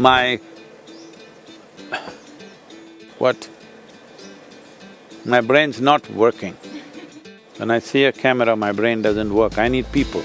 my… what? My brain's not working. When I see a camera, my brain doesn't work, I need people.